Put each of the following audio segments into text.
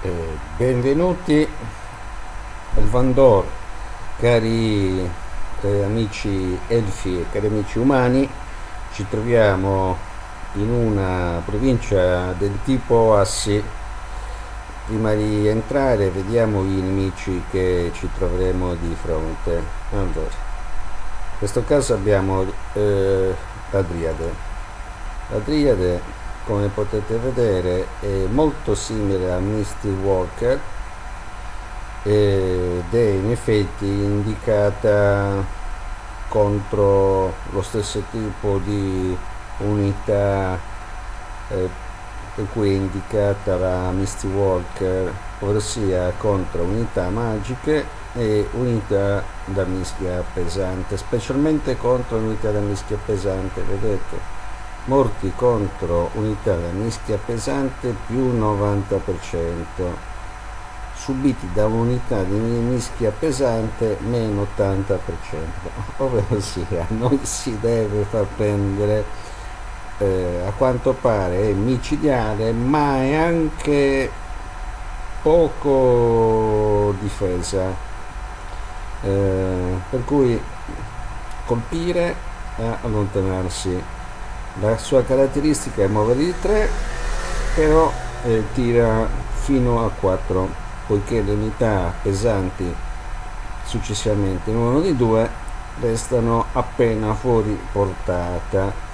Eh, benvenuti al Vandor, cari eh, amici elfi e cari amici umani. Ci troviamo in una provincia del tipo Assi. Prima di entrare vediamo i nemici che ci troveremo di fronte. Allora, in questo caso abbiamo eh, la Driade. Come potete vedere è molto simile a Misty Walker ed è in effetti indicata contro lo stesso tipo di unità eh, per cui è indicata la Misty Walker ossia contro unità magiche e unità da mischia pesante specialmente contro unità da mischia pesante vedete morti contro unità da mischia pesante più 90% subiti da unità di mischia pesante meno 80% ovvero sia non si deve far prendere eh, a quanto pare è micidiale ma è anche poco difesa. Eh, per cui colpire e allontanarsi la sua caratteristica è muovere di 3 però eh, tira fino a 4 poiché le unità pesanti successivamente in di due restano appena fuori portata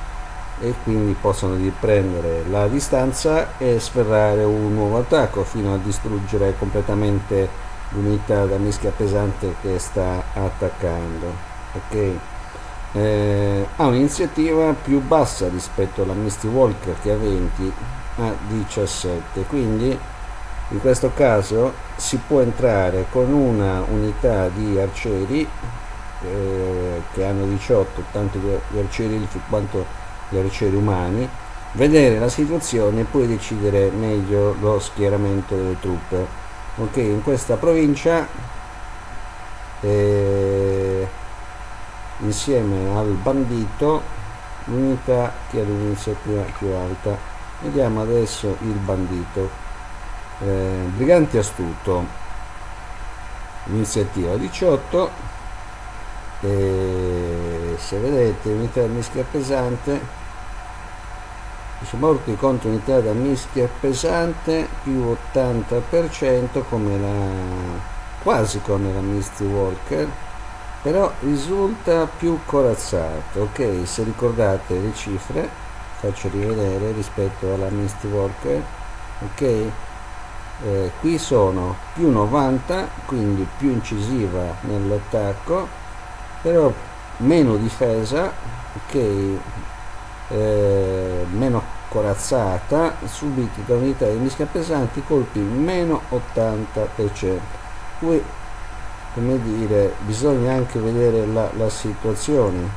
e quindi possono riprendere la distanza e sferrare un nuovo attacco fino a distruggere completamente l'unità da mischia pesante che sta attaccando. Ok eh, ha un'iniziativa più bassa rispetto alla Misty Walker che ha 20 a 17 quindi in questo caso si può entrare con una unità di arcieri eh, che hanno 18 tanto gli arcieri quanto gli arcieri umani vedere la situazione e poi decidere meglio lo schieramento delle truppe. Ok in questa provincia eh, insieme al bandito l'unità che ha l'iniziativa più alta. Vediamo adesso il bandito. Eh, brigante astuto. Iniziativa 18 e se vedete unità da mischia pesante. Morti contro unità da mischia pesante più 80% come la quasi come la Misty Walker però risulta più corazzato ok? Se ricordate le cifre faccio rivedere rispetto alla Misty Walker ok? Eh, qui sono più 90 quindi più incisiva nell'attacco però meno difesa ok? Eh, meno corazzata subiti da unità di mischia pesanti colpi meno 80% qui come dire bisogna anche vedere la, la situazione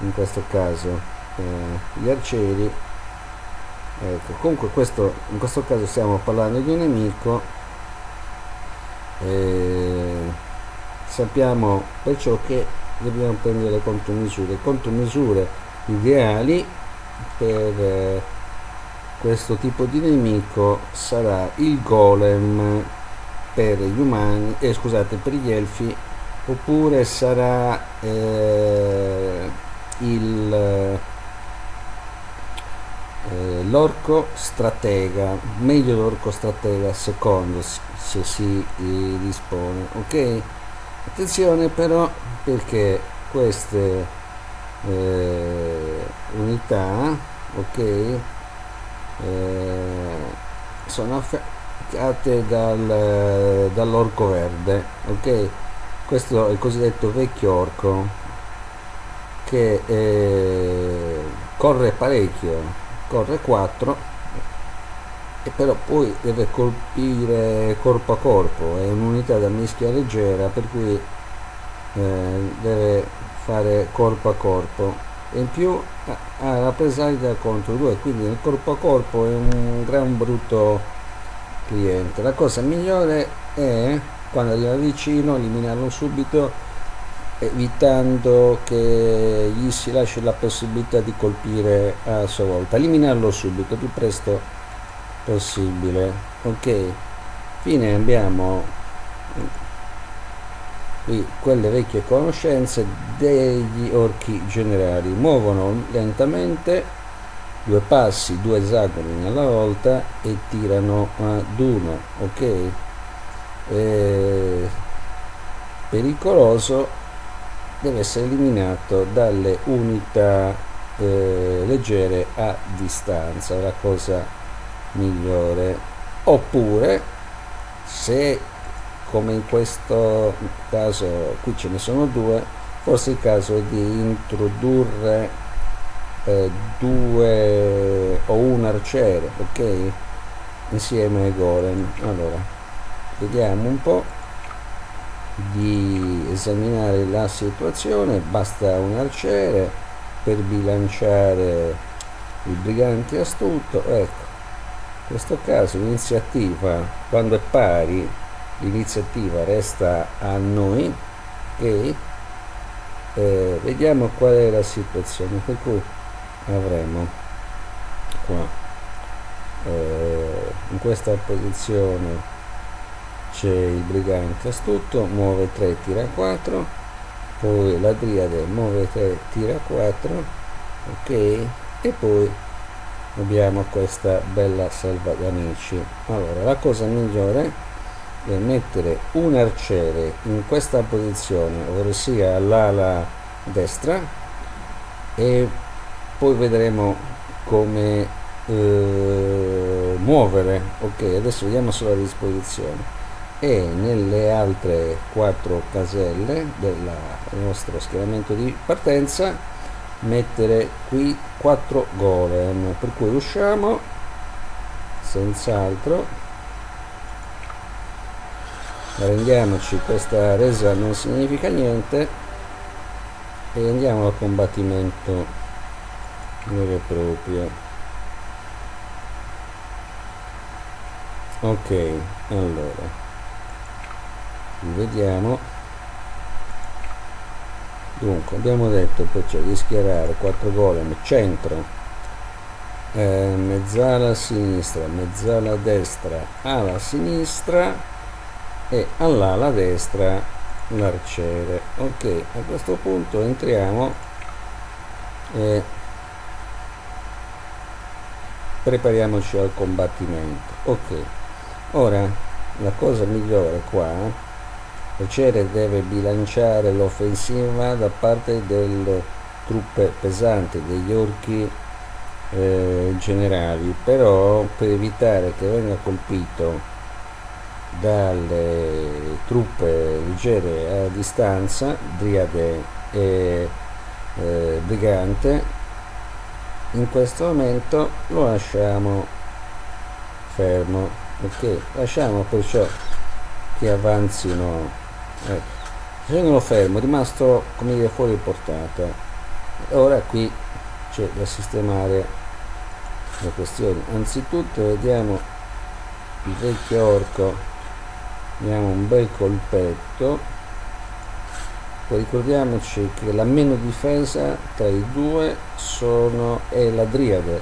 in questo caso. Eh, gli arcieri ecco comunque questo in questo caso stiamo parlando di un nemico eh, sappiamo perciò che dobbiamo prendere contromisure. Contromisure ideali per eh, questo tipo di nemico sarà il golem per gli umani eh, scusate per gli elfi oppure sarà eh, il eh, l'orco stratega meglio l'orco stratega secondo se si eh, dispone ok? Attenzione però perché queste eh, unità ok eh, sono create dal, dall'orco verde ok? Questo è il cosiddetto vecchio orco che eh, corre parecchio corre 4 e però poi deve colpire corpo a corpo è un'unità da mischia leggera per cui eh, deve fare corpo a corpo. In più ha la presaglia contro due quindi il corpo a corpo è un gran brutto cliente. La cosa migliore è quando arriva vicino eliminarlo subito evitando che gli si lasci la possibilità di colpire a sua volta. Eliminarlo subito più presto possibile. Ok fine abbiamo qui quelle vecchie conoscenze degli orchi generali. Muovono lentamente due passi due esagoni alla volta e tirano ad uno ok? Eh, pericoloso deve essere eliminato dalle unità eh, leggere a distanza la cosa migliore. Oppure se come in questo caso qui ce ne sono due forse il caso è di introdurre eh, due o un arciere ok? Insieme ai golem. Allora vediamo un po di esaminare la situazione. Basta un arciere per bilanciare il brigante astuto. Ecco in questo caso l'iniziativa quando è pari l'iniziativa resta a noi e eh, vediamo qual è la situazione. Per cui avremo qua. Eh, in questa posizione c'è il brigante astuto muove 3 tira 4 poi la driade muove 3 tira 4 ok e poi abbiamo questa bella selva d'amici. Allora la cosa migliore è mettere un arciere in questa posizione ovvero sia all'ala destra e poi vedremo come eh, muovere. Ok adesso vediamo solo la disposizione. E nelle altre quattro caselle del nostro schieramento di partenza mettere qui 4 golem. Per cui usciamo senz'altro. Rendiamoci questa resa non significa niente. E andiamo al combattimento vero e proprio ok allora. Vediamo. Dunque abbiamo detto perciò di schierare 4 golem centro. Eh, mezzala sinistra mezzala destra ala sinistra e all'ala destra l'arciere. Ok a questo punto entriamo e prepariamoci al combattimento. Ok. Ora la cosa migliore qua Piacere deve bilanciare l'offensiva da parte delle truppe pesanti, degli orchi eh, generali, però per evitare che venga colpito dalle truppe leggere a distanza, Driade e eh, Brigante, in questo momento lo lasciamo fermo, ok? Lasciamo perciò che avanzino ecco. tenendolo fermo rimasto come dire fuori portata ora qui c'è da sistemare le questioni anzitutto vediamo il vecchio orco diamo un bel colpetto ricordiamoci che la meno difesa tra i due sono, è la driade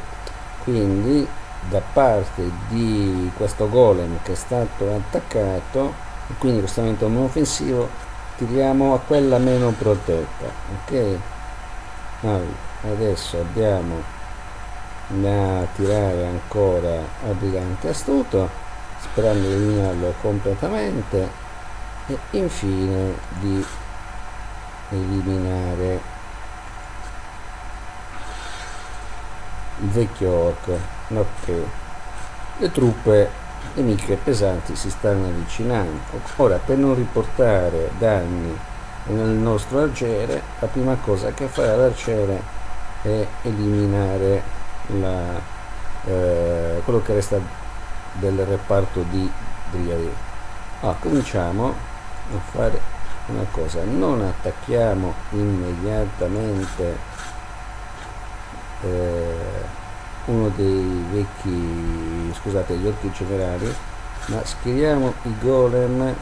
quindi da parte di questo golem che è stato attaccato quindi questo momento non offensivo tiriamo a quella meno protetta ok? Allora, adesso abbiamo da tirare ancora al brigante astuto sperando di eliminarlo completamente e infine di eliminare il vecchio orco ok le truppe nemiche pesanti si stanno avvicinando. Ora, per non riportare danni nel nostro arciere, la prima cosa che farà l'arciere è eliminare la, eh, quello che resta del reparto di Driadi. Ah, cominciamo a fare una cosa, non attacchiamo immediatamente eh, uno dei vecchi scusate gli orchi generali ma schieriamo i golem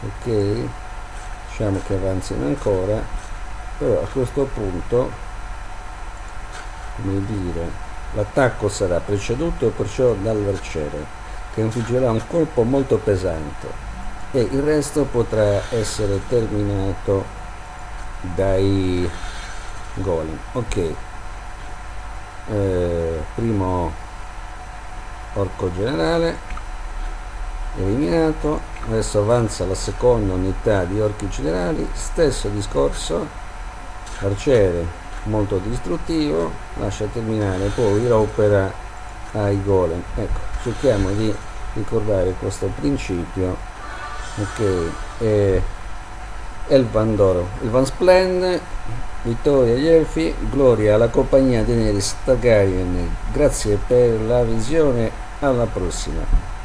ok? Lasciamo che avanzino ancora però a questo punto come dire L'attacco sarà preceduto perciò dall'arciere, che infliggerà un colpo molto pesante e il resto potrà essere terminato dai golem. Ok, eh, primo orco generale. Eliminato, adesso avanza la seconda unità di orchi generali, stesso discorso, arciere molto distruttivo. Lascia terminare poi l'opera ai golem. Ecco cerchiamo di ricordare questo principio ok e Elvan d'oro. Elvan Splend vittoria agli elfi gloria alla compagnia di Daenerys Targaryen. Grazie per la visione alla prossima